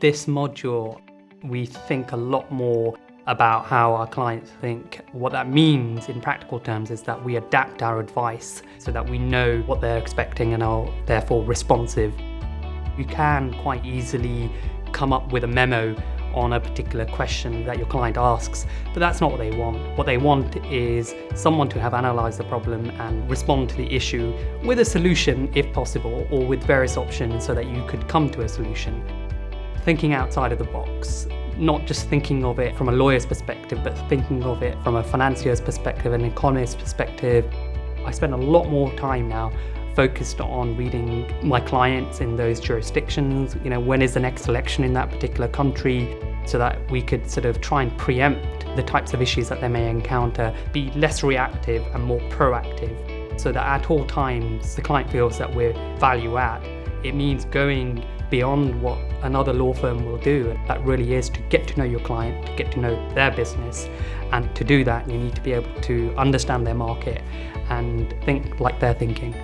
This module, we think a lot more about how our clients think. What that means in practical terms is that we adapt our advice so that we know what they're expecting and are therefore responsive. You can quite easily come up with a memo on a particular question that your client asks, but that's not what they want. What they want is someone to have analysed the problem and respond to the issue with a solution if possible, or with various options so that you could come to a solution. Thinking outside of the box, not just thinking of it from a lawyer's perspective, but thinking of it from a financier's perspective, an economist's perspective. I spend a lot more time now focused on reading my clients in those jurisdictions, you know, when is the next election in that particular country, so that we could sort of try and preempt the types of issues that they may encounter, be less reactive and more proactive, so that at all times the client feels that we're value add. It means going beyond what another law firm will do. That really is to get to know your client, to get to know their business. And to do that, you need to be able to understand their market and think like they're thinking.